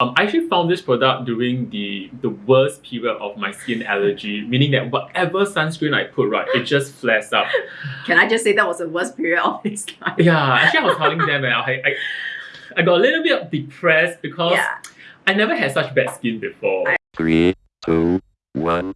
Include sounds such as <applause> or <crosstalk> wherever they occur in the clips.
Um, I actually found this product during the the worst period of my skin allergy, meaning that whatever sunscreen I put, right, it just flares up. <laughs> Can I just say that was the worst period of his life? Yeah, actually, I was telling them, and I, I, I got a little bit depressed because Yeah. I never had such bad skin before. Three, two, one.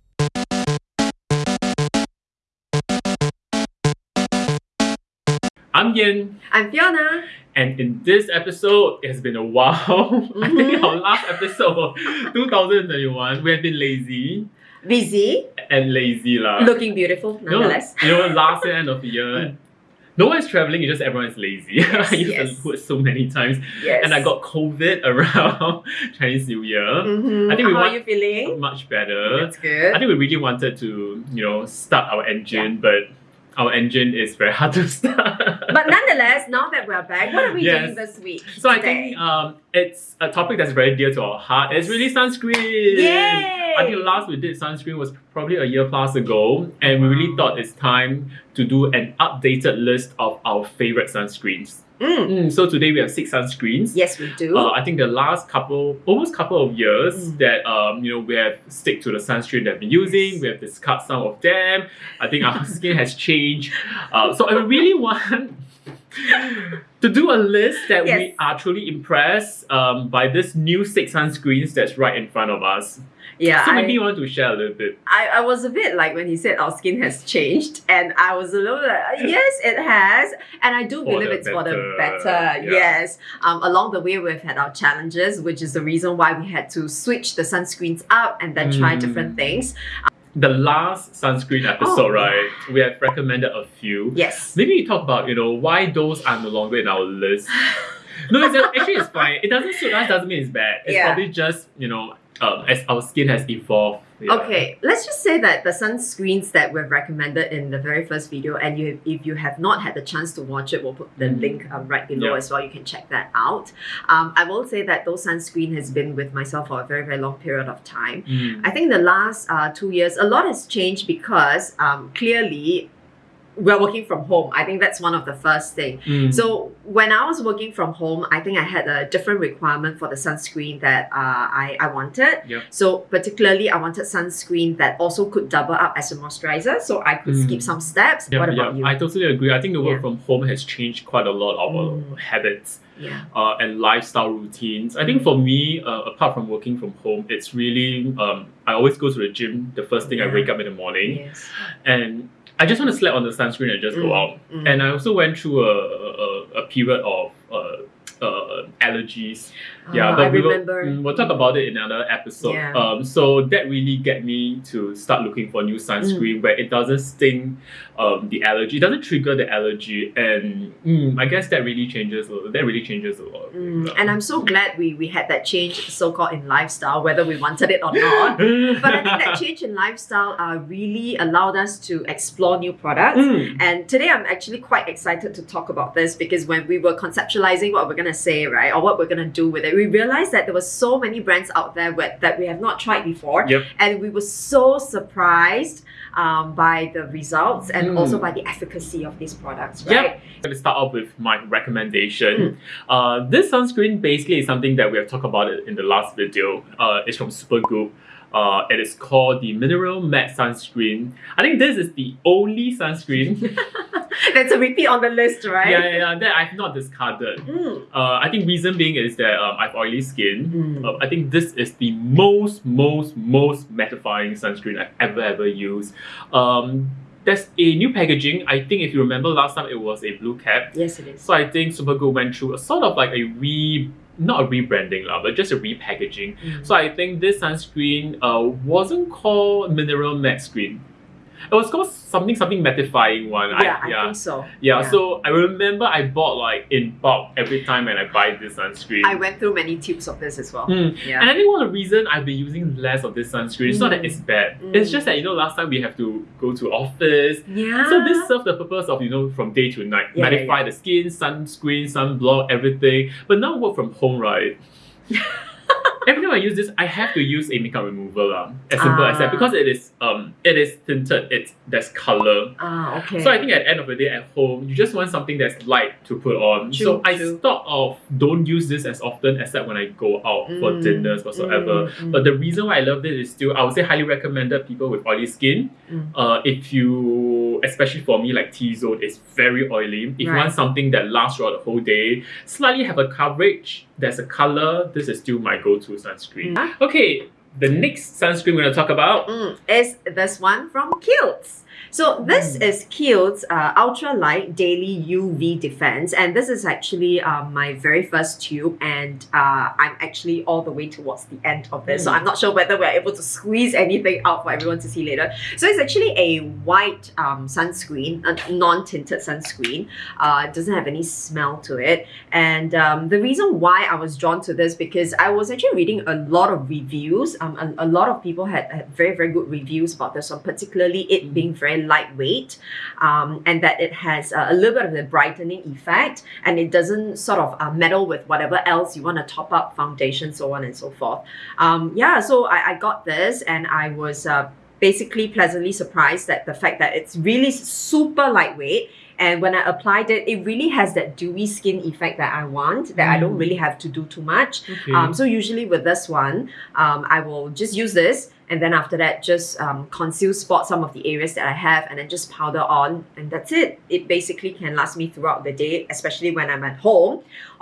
I'm Yin, I'm Fiona. and in this episode, it has been a while. <laughs> I think our last episode of 2021, we have been lazy Busy, and lazy lah. looking beautiful you know, nonetheless. you know, last year end of the year, Mm. no one is traveling. It's just everyone is lazy. <laughs> I used yes. the word so many times, Yes. and I got COVID <laughs> around Chinese New Year. Mhm. I think we How are you feeling? Much better. That's good. I think we really wanted to, you know, start our engine, but our engine is very hard to start. <laughs> But nonetheless, now that we're back, what are we Yes. doing this week? so I think um, it's a topic that's very dear to our heart. It's really sunscreen. Yay! I think last we did sunscreen was probably a year plus ago, and we really thought it's time to do an updated list of our favorite sunscreens. Mm. Mm, so today we have six sunscreens. Yes, we do. Uh, I think the last couple, almost couple of years, Mm. that um, you know we have stick to the sunscreen that we've been using. We have discussed some of them. I think our skin has changed. Uh, so I really want to do a list that we are truly impressed um, by this new six sunscreens that's right in front of us. Yeah, so I, maybe you want to share a little bit. I, I was a bit like when he said our skin has changed, and I was a little like, yes, it has, and I do For believe it's for the better, better. yeah. Yes, um, along the way we've had our challenges, which is the reason why we had to switch the sunscreens up and then try Mm. different things. The last sunscreen episode, Oh, right? We have recommended a few. Yes. Maybe you talk about you know why those are no longer in our list. <laughs> no, it's actually it's fine. It doesn't suit us. Doesn't mean it's bad. It's Yeah. probably just you know um, as our skin has evolved. Yeah. Okay, let's just say that the sunscreens that we've recommended in the very first video, and you, if you have not had the chance to watch it, we'll put the Mm. link um, right below Yeah. as well. You can check that out. Um, I will say that those sunscreen has been with myself for a very, very long period of time. Mm. I think the last uh, two years, a lot has changed because um, clearly we're working from home. I think that's one of the first thing. Mm. So when I was working from home, I think I had a different requirement for the sunscreen that uh, I, I wanted. Yep. So particularly, I wanted sunscreen that also could double up as a moisturizer, so I could Mm. skip some steps. Yeah, what about you? I totally agree. I think the work Yeah. from home has changed quite a lot of our Mm. habits yeah. uh, and lifestyle routines. I think for me, uh, apart from working from home, it's really um, I always go to the gym the first thing I wake up in the morning, Yes. and I just want to slap on the sunscreen and just go Mm, out. mm. And I also went through a, a, a period of uh, uh, allergies. Yeah, Ah, but I we will, remember. mm, we'll talk about it in another episode. Yeah. Um, so that really get me to start looking for new sunscreen Mm. where it doesn't sting um, the allergy, it doesn't trigger the allergy, and mm, I guess that really changes. a- That really changes a lot. Mm, and I'm so glad we, we had that change, so called in lifestyle, whether we wanted it or not. <laughs> but I think that change in lifestyle uh, really allowed us to explore new products. Mm. And today I'm actually quite excited to talk about this because when we were conceptualizing what we're going to say, right, or what we're going to do with it, we realized that there were so many brands out there with, that we have not tried before. Yep. And we were so surprised um, by the results and Mm. also by the efficacy of these products, Yep. right? I'm going to start off with my Mm. recommendation. Uh, this sunscreen basically is something that we have talked about in the last video. Uh, it's from Supergoop. Uh, it is called the Mineral Matte Sunscreen. I think this is the only sunscreen <laughs> That's a repeat on the list, right? yeah, yeah, yeah, that I've not discarded. Mm. Uh, I think reason being is that um, I have oily skin. Mm. Uh, I think this is the most, most, most mattifying sunscreen I've ever, ever used. Um, there's a new packaging. I think if you remember last time, it was a blue cap. Yes, it is. So I think Supergoop went through a sort of like a re, not a rebranding lah, but just a repackaging. Mm. So I think this sunscreen uh, wasn't called Mineral Matte Screen. It was called something something mattifying one. yeah, I, yeah. think so. Yeah, so I remember I bought like in bulk every time when I buy this sunscreen. I went through many tubes of this as well. Mm. Yeah. And I think one of the reason I've been using less of this sunscreen, it's not that Mm. it's bad. Mm. It's just that you know last time we have to go to office. yeah. So this serves the purpose of you know from day to night, Yeah, yeah, mattify the skin, sunscreen, sunblock, everything. But now work from home, right? <laughs> Every time I use this, I have to use a makeup remover lah. As simple as that Ah. because it is um it is tinted. It's there's color. Ah, okay. So I think at the end of the day at home, you just want something that's light to put on. True, so I true. thought of don't use this as often except when I go out for Mm, dinners whatsoever. mm, mm. But the reason why I love this is still I would say highly recommended people with oily skin. Mm. Uh, if you especially for me like T zone is very oily. If you want something that lasts throughout the whole day, slightly have a coverage, there's a color, this is still my go-to sunscreen. Mm. Okay, the next sunscreen we're gonna talk about. Mm, is this one from Kiehl's. So this Mm. is Kiehl's uh, Ultra Light Daily UV Defense, and this is actually uh, my very first tube, and uh, I'm actually all the way towards the end of this, so Mm. I'm not sure whether we're able to squeeze anything out for everyone to see later. So it's actually a white um, sunscreen, a non-tinted sunscreen. Uh, it doesn't have any smell to it, and um, the reason why I was drawn to this because I was actually reading a lot of reviews. Um, a, a lot of people had, had very very good reviews about this one, particularly it being very lightweight, um, and that it has uh, a little bit of the brightening effect, and it doesn't sort of uh, meddle with whatever else you want to top up, foundation, so on and so forth. Um, yeah, so I, I got this, and I was. Uh, basically pleasantly surprised that the fact that it's really super lightweight and when I applied it, it really has that dewy skin effect that I want, that I don't Mm. really have to do too much. Okay. Um, so usually with this one, um, I will just use this and then after that just um, conceal spot some of the areas that I have and then just powder on and that's it. It basically can last me throughout the day, especially when I'm at home.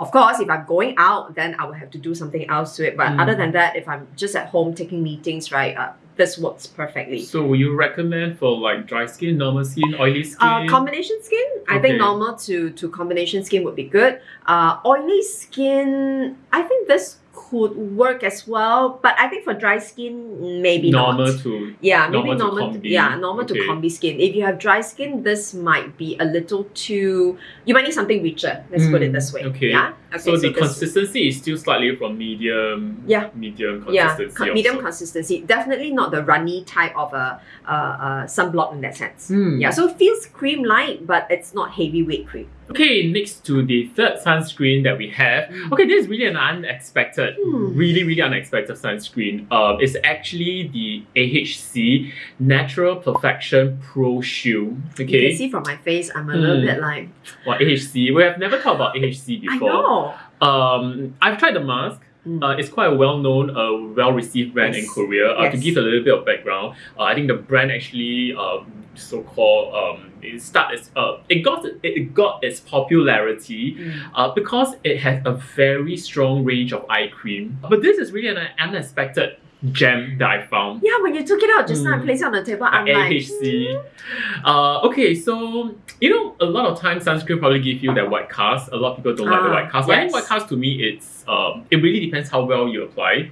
Of course, if I'm going out, then I will have to do something else to it. But Mm. other than that, if I'm just at home taking meetings, right, uh, this works perfectly. So will you recommend for like dry skin, normal skin, oily skin? Uh, combination skin, I think normal to, to combination skin would be good. Uh, oily skin, I think this could work as well, but I think for dry skin, maybe normal not. to Yeah, normal maybe to normal. combi. yeah, normal Okay. to combi skin. If you have dry skin, this might be a little too. You might need something richer. Let's put it Mm, this way. okay. Yeah. so the consistency is still slightly from medium. Yeah. Medium Yeah, consistency. co- medium also. consistency. Definitely not the runny type of a, a, a sunblock in that sense. Hmm. Yeah, so it feels cream light, but it's not heavyweight cream. Okay, next to the third sunscreen that we have. Mm. Okay, this is really an unexpected, Hmm. really, really unexpected sunscreen. Um, it's actually the AHC Natural Perfection Pro Shield. You Okay, can see from my face, I'm a little Hmm. bit like, well, AHC. We have never talked about AHC before. I know. Um, I've tried the mask. Mm. Uh, it's quite a well-known, uh, well-received brand in Korea. Uh, To give a little bit of background, uh, I think the brand actually, um, so-called, um, it start its, uh, it got it, it got its popularity Mm. uh, because it has a very strong range of eye cream. But this is really an unexpected gem that I found. Yeah, when you took it out just now and Mm. placed it on the table, I'm like, AHC. Uh, okay, so you know, a lot of times sunscreen probably give you that white cast. A lot of people don't like the Ah, white cast. But I think white cast to me, it's um, it really depends how well you apply.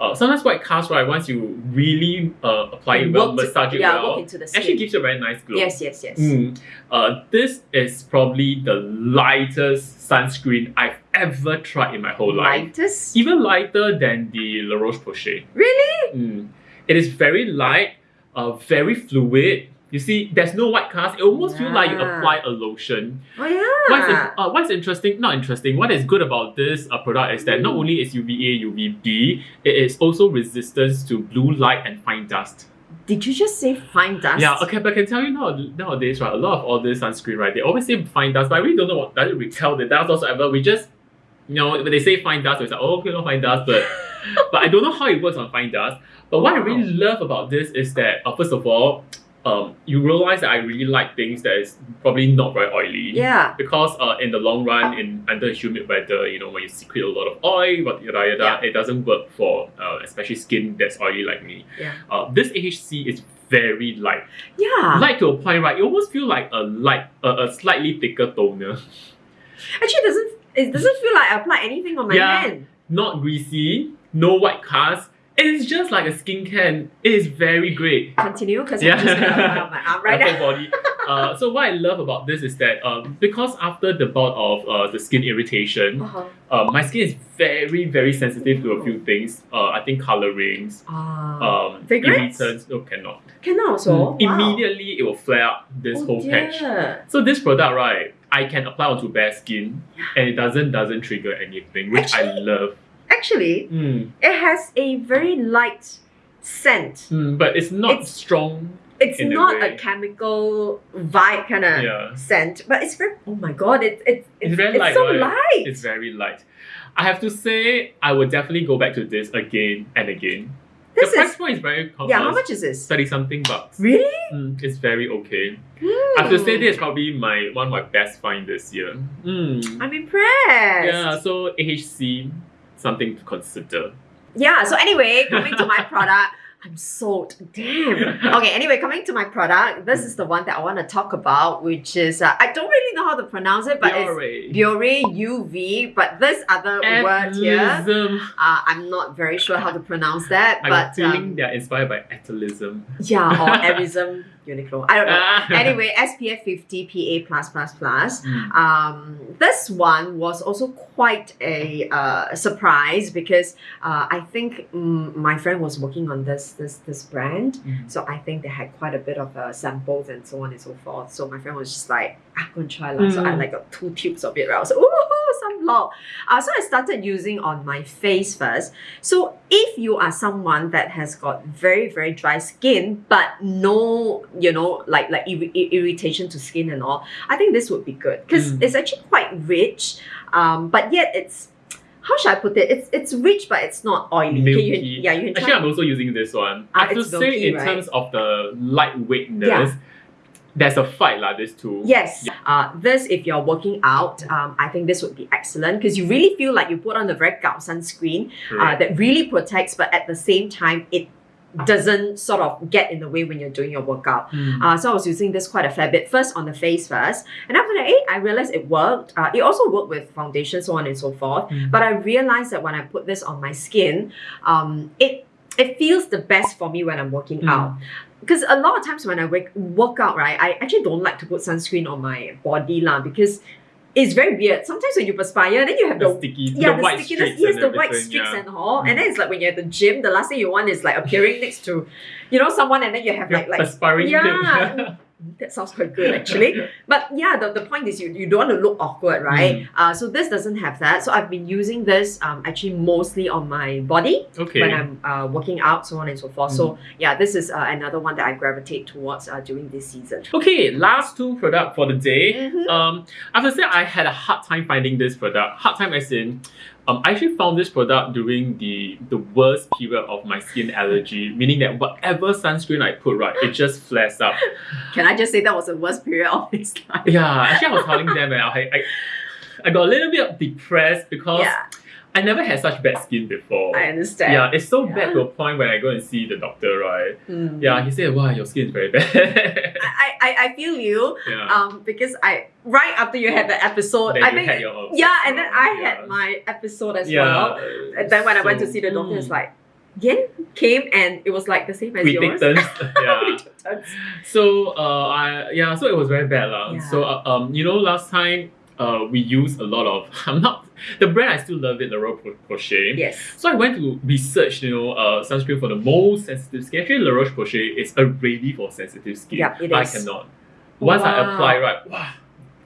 Uh, sometimes white cast, right? Once you really uh, apply it well, massage it yeah, well, work into the skin. actually gives you a very nice glow. yes, yes, yes. Mm. Uh, this is probably the lightest sunscreen I've ever tried in my whole life. Lightest? Even lighter than the La Roche Posay. Really? Mm. It is very light, uh, very fluid. You see, there's no white cast. It almost feels like you apply a lotion. Oh yeah. What's, uh, what's interesting, not interesting, what is good about this uh, product is that not Mm. only is UVA, UVB, it is also resistant to blue light and fine dust. Did you just say fine dust? Yeah, okay, but I can tell you now, nowadays, right, a lot of all this sunscreen, right, they always say fine dust, but I really don't know what does it repel the dust whatsoever. We just, you know, when they say fine dust, we say, oh, okay, no fine dust, but <laughs> but I don't know how it works on fine dust. But what I really love about this is that, uh, first of all, um, you realize that I really like things that is probably not very oily. Yeah. Because uh, in the long run, in under humid weather, you know, when you secrete a lot of oil, but yada yada, Yeah. it doesn't work for uh, especially skin that's oily like me. Yeah. Uh, this AHC is very light. Yeah. Light to a point, right? You almost feel like a light, a, a slightly thicker toner. Actually, it doesn't it doesn't feel like I applied anything on my Yeah. hand. Not greasy, no white cast. It is just like a skincare. It is very great. Continue because Yeah. I'm just gonna my arm right <laughs> now. body. Uh, so what I love about this is that um, because after the bout of uh, the skin irritation, Uh-huh. uh, my skin is very very sensitive to a few things. Uh, I think colorings, Ah. um, irritants. No, cannot. Can also. Mm, Wow. Immediately it will flare up this Oh, whole patch. dear. So this product, right, I can apply onto bare skin, and it doesn't doesn't trigger anything, which I love. Actually, Mm. it has a very light scent. Mm, but it's not It's- strong. It's In a not a, chemical vibe kind of Yeah. scent, but it's very. Oh my god! It, it, It's very it's light, so right? light. It's very light. I have to say, I would definitely go back to this again and again. this the price is point is very yeah. How much is this? Thirty something bucks. Really? Mm, it's very okay. I have to say this is probably my one of my best find this year. Mm. I'm impressed. Yeah, so AHC, something to consider. Yeah, so anyway, coming to my <laughs> product, I'm sold. Damn. Okay, anyway, coming to my product, this is the one that I want to talk about, which is, uh, I don't really know how to pronounce it, but it's Biore. Biore UV, but this other word here, uh, I'm not very sure how to pronounce that, I'm but feeling um, they're inspired by atelism. yeah, or <laughs> Arism, Uniqlo, I don't know. Ah. <laughs> Anyway, SPF 50 PA+++. Mm. Um, this one was also quite a uh, surprise because uh, I think mm, my friend was working on this this this brand, Mm. so I think they had quite a bit of uh, samples and so on and so forth. So my friend was just like, "I'm gonna try lah." So I Mm. like got two tubes of it. Right? I was like, "Ooh, some log." Uh, so I started using on my face first. So if you are someone that has got very very dry skin but no you know like like ir- irritation to skin and all i think this would be good because Mm. it's actually quite rich um but yet it's how should i put it it's it's rich but it's not oily Okay, you, Milky. yeah you can try. Actually, I'm also using this one. Ah, I have to say, milky, in right? terms of the lightweightness, Yeah. there's a fight lah. This two. Yes. Uh, this, if you're working out, um, I think this would be excellent because you really feel like you put on a very gao sunscreen uh, that really protects, but at the same time, it doesn't sort of get in the way when you're doing your workout. Mm. Uh, so I was using this quite a fair bit. First on the face first, and after that, eh, I realized it worked. Uh, it also worked with foundation, so on and so forth. Mm. But I realized that when I put this on my skin, um, it it feels the best for me when I'm working Mm. out. Because a lot of times when I work, work out, right, I actually don't like to put sunscreen on my body lah because it's very weird. Sometimes when you perspire, then you have the the sticky, yeah, the, the, white stickiness, yes, the white streaks yeah. and all. Mm. And then it's like when you're at the gym, the last thing you want is like appearing next to, you know, someone, and then you have Your like like perspiring yeah. <laughs> that sounds quite good actually. <laughs> But yeah, the, the point is you, you don't want to look awkward, right? Mm. Uh, so this doesn't have that. So I've been using this um, actually mostly on my body okay. when I'm uh, working out, so on and so forth. So yeah, this is uh, another one that I gravitate towards uh, during this season. Okay, last two product for the day. Mhm. Um, I have to say I had a hard time finding this product. Hard time as in, um, I actually found this product during the the worst period of my skin allergy, meaning that whatever sunscreen I put, right, it just flares up. <laughs> Can I just say that was the worst period of his life? Yeah, actually, I was telling them, and I, I, I got a little bit depressed because Yeah, I never had such bad skin before. I understand. yeah, it's so Yeah. bad to a point when I go and see the doctor, right? Mm. Yeah, he said, "Wow, your skin is very bad." I, I, I feel you yeah. um, because I right after you had the episode, then I think had your yeah, and then I yeah. had my episode as yeah. well. And then when I went to see the doctor, it's mm, like, Yen came and it was like the same as we yours. take turns. <laughs> <laughs> yeah. We took turns. So uh, I yeah, so it was very bad lah. Yeah. So uh, um, you know, last time uh, we use a lot of. <laughs> I'm not the brand. I still love it, La Roche Posay. Yes. So I went to research, you know, uh, sunscreen for the most sensitive skin. Actually, La Roche Posay is already for sensitive skin. yeah, it but is. I cannot. Once I apply, right, wow,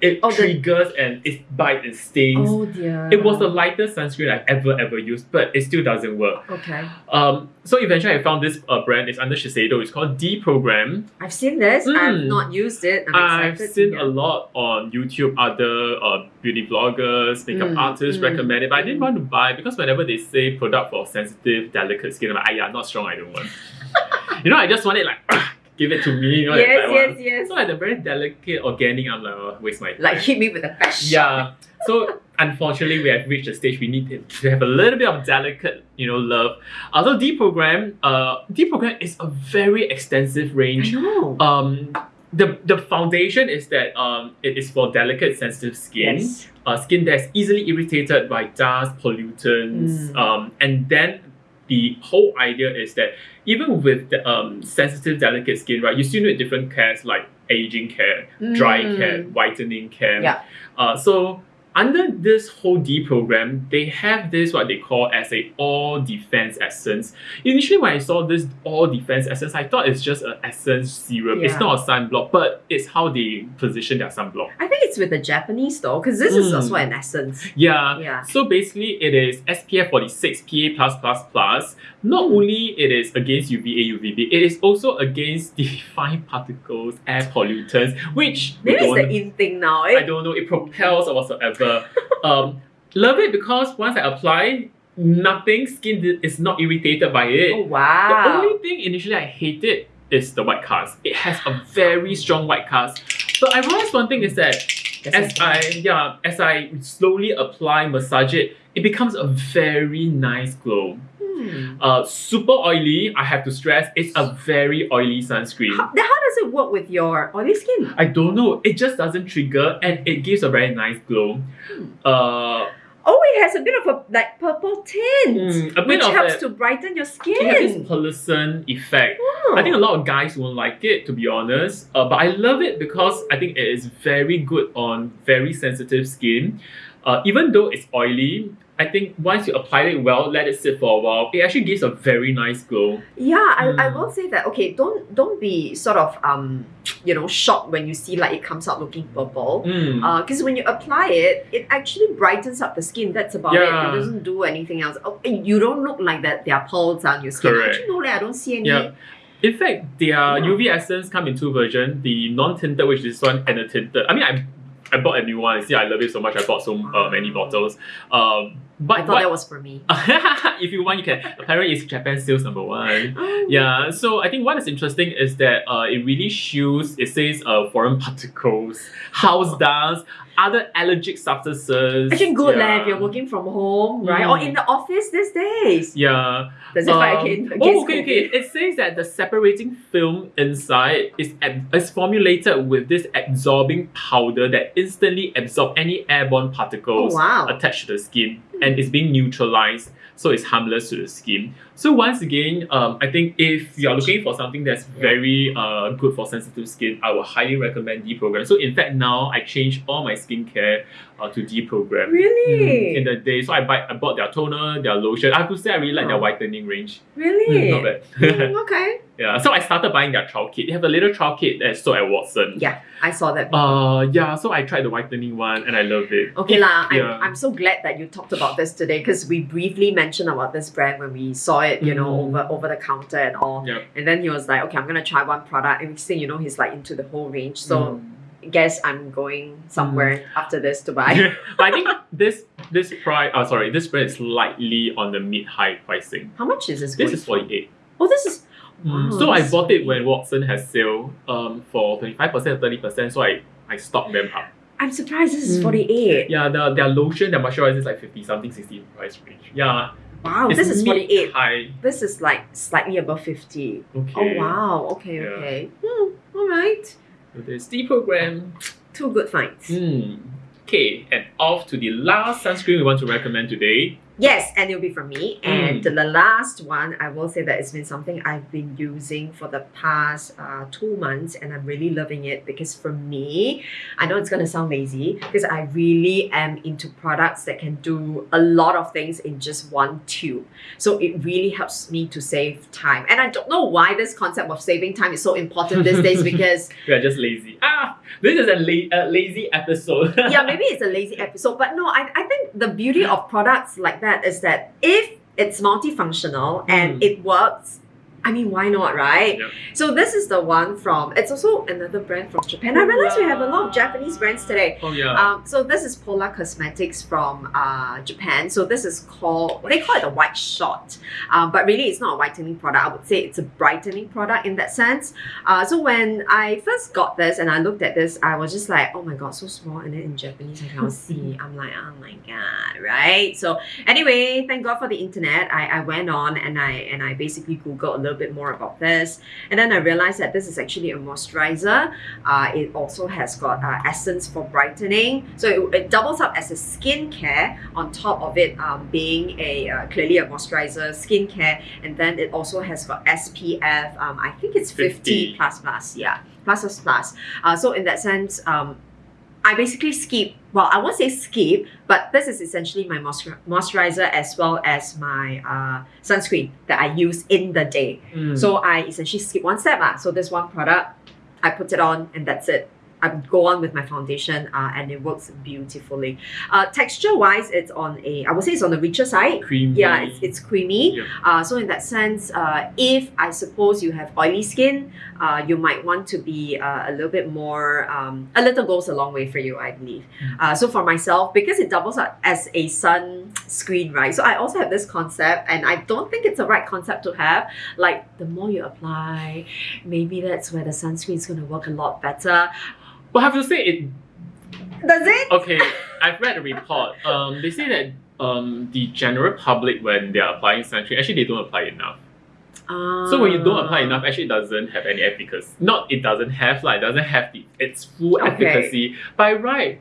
it Oh, the- triggers and it bites and stings. Oh dear. It was the lightest sunscreen I've ever ever used, but it still doesn't work. Okay. Um, so eventually I found this uh, brand. It's under Shiseido. It's called d program. I've seen this. I've Mm. not used it. I'm I've seen a lot on YouTube, other uh, beauty bloggers, makeup Mm, artists mm, recommend it, but I didn't want to buy because whenever they say product for sensitive, delicate skin, I'm like, ah, yeah, not strong, I don't want. <laughs> you know, I just want it like, <clears throat> give it to me. You know, Yes, yes, one. yes. So like the very delicate organic, I'm like, oh, waste my time. Like hit me with a fast yeah. So unfortunately, we have reached a stage we need to, have a little bit of delicate, you know, love. Although d program, uh, d program is a very extensive I range know. um the the foundation is that um it is for delicate sensitive skin yes. uh, skin that's easily irritated by dust pollutants Mm. um and then the whole idea is that even with the um sensitive delicate skin right you still need different cares like aging care dry Mm. care whitening care Yeah. uh so under this whole D program, they have this what they call as a all defense essence. Initially, when I saw this all defense essence, I thought it's just an essence serum. It's not a sunblock, but it's how they position their sunblock. I think it's with the Japanese though, because this is Mm. also an essence. Yeah. Yeah. So basically, it is SPF 46 PA+++. Not Hmm. only it is against UVA, UVB, it is also against <laughs> the fine particles, air pollutants, which Maybe it's the in thing now. I Eh? don't know, it propels or whatsoever. Um, love it because once I apply, nothing, skin is not irritated by it. Oh wow. The only thing initially I hated is the white cast. It has a very strong white cast. But I realized one thing is that as. I yeah, as I slowly apply, massage it, it becomes a very nice glow. Hmm. Uh, super oily, I have to stress, it's a very oily sunscreen. How, how does it work with your oily skin? I don't know, it just doesn't trigger and it gives a very nice glow. Hmm. Uh, Oh, it has a bit of a like purple tint, mm, which helps to brighten your skin. it has this pearlescent effect. Oh. I think a lot of guys won't like it, to be honest. Uh, but I love it because I think it is very good on very sensitive skin. Uh, even though it's oily, I think once you apply it well, let it sit for a while, it actually gives a very nice glow. Yeah, I, I Mm. will say that. Okay, don't don't be sort of um you know shocked when you see like it comes out looking purple. Mm. Because when you apply it, it actually brightens up the skin. That's about it. Yeah. It doesn't do anything else. Oh, you don't look like that. There are pearls on your skin. Correct. Actually, no, like, I don't see any. Yeah. In fact, their Yeah. UV essence come in two versions: the non-tinted, which is this one, and the tinted. I mean, I I bought a new one. See, I love it so much. I bought so uh, many bottles. Um, but I thought what- that was for me. <laughs> if you want, you can. Apparently, it's Japan sales number one. <laughs> Oh. Yeah, so I think what is interesting is that uh, it really shows, it says uh, foreign particles, house dust, other allergic substances. Actually, good yeah. leh, if you're working from home, right? Mm. Or in the office these days. Yeah. Does it fight Um, against, oh, against okay, okay. It says that the separating film inside is, is formulated with this absorbing powder that instantly absorbs any airborne Oh, particles wow. attached to the skin and it's being neutralized so it's harmless to the skin. So once again um, i think if you are looking for something that's very uh, good for sensitive skin i would highly recommend d program so in fact now i change all my skincare uh, to d program. Really? Mm, in the day so I, buy, I bought their toner their lotion i have to say i really like their Oh. whitening range Really? Mm, not bad Mm, <laughs> okay. yeah so i started buying their trial kit they have a little trial kit that's sold at watson Yeah, I saw that. uh yeah so i tried the whitening one and i love it Okay lah, I'm, yeah. I'm so glad that you talked about this today because we briefly mentioned about this brand when we saw it, you know, Mm. over over the counter and all. Yep. And then he was like, okay, I'm gonna try one product. And next thing you know, he's like into the whole range. So Mm. Guess I'm going somewhere after this to buy. <laughs> but I think this this price, uh, sorry, this brand is slightly on the mid high pricing. How much is this? This going is forty eight. Oh, this is. Mm, Wow, so I that's bought it when Watson has sale um for twenty five percent, thirty percent. So I I stocked them up. I'm surprised this is Mm. 48. Yeah, the their lotion, their moisturizer is like fifty something, sixty price range. Yeah, Wow, it's this is 48. high. This is like slightly above 50. Okay. Oh, wow. Okay, Yeah. okay. Hmm, all right. So this D program. Two good finds. Hmm. Okay, and off to the last sunscreen we want to recommend today. Yes, and it'll be from me. And Mm. the last one, I will say that it's been something I've been using for the past uh, two months, and I'm really loving it because for me, I know it's gonna sound lazy because I really am into products that can do a lot of things in just one tube. So it really helps me to save time. And I don't know why this concept of saving time is so important these days <laughs> because We are just lazy. Ah, <laughs> this is a la- uh, lazy episode. yeah, <laughs> maybe it's a lazy episode, but no, I, I think the beauty of products like that is that if it's multifunctional and Mm. it works, I mean, why not, right? Yep. So this is the one from. It's also another brand from Japan. I realize we have a lot of Japanese brands today. oh yeah. Um, so this is POLA Cosmetics from uh, Japan. So this is called they call it a white shot, um, but really it's not a whitening product. I would say it's a brightening product in that sense. Uh, so when I first got this and I looked at this, I was just like, oh my god, so small, and then in Japanese I can't see. <laughs> I'm like, oh my god, right? So anyway, thank God for the internet. I, I went on and I and I basically googled a little bit more about this, and then I realized that this is actually a moisturizer. Uh, it also has got uh, essence for brightening, so it, it doubles up as a skincare on top of it um, being a uh, clearly a moisturizer skincare, and then it also has got SPF. Um, I think it's 50, 50. plus plus, yeah, plus plus plus. Uh, so in that sense, um, I basically skip. Well, I won't say skip, but this is essentially my moisturizer as well as my uh, sunscreen that I use in the day. Mm. So I essentially skip one step. Ah. So this one product, I put it on and that's it. I go on with my foundation uh, and it works beautifully. Uh, texture wise, it's on a, I would say it's on the richer side. creamy. Yeah, it's, it's creamy. Yeah. Uh, so in that sense, uh, if I suppose you have oily skin, uh, you might want to be uh, a little bit more. Um, a little goes a long way for you, I believe. Mm. Uh, so for myself, because it doubles as a sun screen, right? So I also have this concept, and I don't think it's the right concept to have. Like the more you apply, maybe that's where the sunscreen is going to work a lot better. But have to say it Does it? Okay, I've read a report. Um, they say that um, the general public, when they are applying sunscreen, actually they don't apply enough. So when you don't apply enough, actually it doesn't have any efficacy. Not it doesn't have like it doesn't have the, its full Okay. efficacy. By right,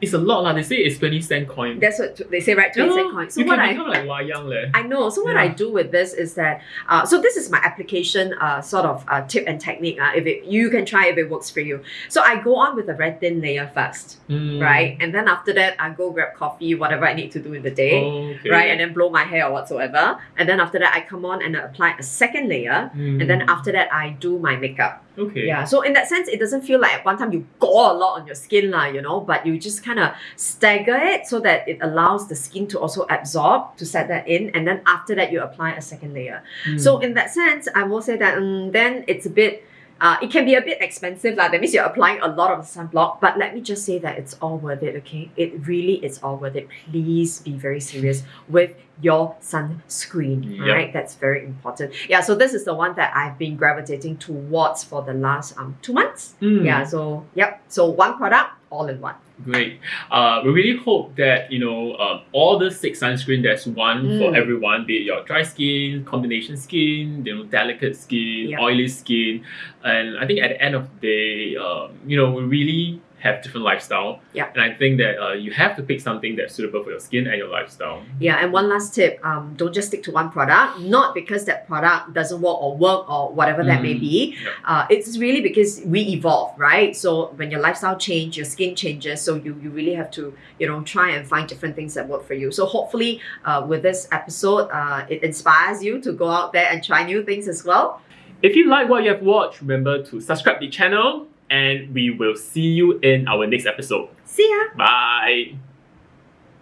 it's a lot lah. They say it's twenty cent coin. That's what they say, right? Yeah, 20 cent coin. So you what can I become like wayang leh. I know. So what I do with this is that, uh, so this is my application uh, sort of uh, tip and technique. Uh, if it, you can try if it works for you. So I go on with a red thin layer first, Mm. right? And then after that, I go grab coffee, whatever I need to do in the day, Okay. right? And then blow my hair or whatsoever. And then after that, I come on and I apply a second layer. Mm. And then after that, I do my makeup. Okay. Yeah. So in that sense, it doesn't feel like at one time you gore a lot on your skin, lah, you know, but you just kind of stagger it so that it allows the skin to also absorb to set that in. And then after that, you apply a second layer. Mm. So in that sense, I will say that um, then it's a bit. Uh, it can be a bit expensive, lah. That means you're applying a lot of sunblock. But let me just say that it's all worth it. Okay, it really is all worth it. Please be very serious with your sunscreen. Yep. Right, that's very important. Yeah. So this is the one that I've been gravitating towards for the last um two months. Mm. Yeah. So yep. So one product, all in one. Great. Uh, we really hope that you know um, all the six sunscreen. There's one for Mm. everyone, be it your dry skin, combination skin, you know, delicate skin, Yeah. oily skin, and I think at the end of the day, um, you know, we really have different lifestyle. Yeah. And I think that uh, you have to pick something that's suitable for your skin and your lifestyle. Yeah, and one last tip: um, don't just stick to one product. Not because that product doesn't work or work or whatever that may Mm, be. yeah. Uh, it's really because we evolve, right? So when your lifestyle change, your skin changes. So you you really have to you know try and find different things that work for you. So hopefully, uh, with this episode, uh, it inspires you to go out there and try new things as well. If you like what you have watched, remember to subscribe the channel, and we will see you in our next episode. See ya. Bye.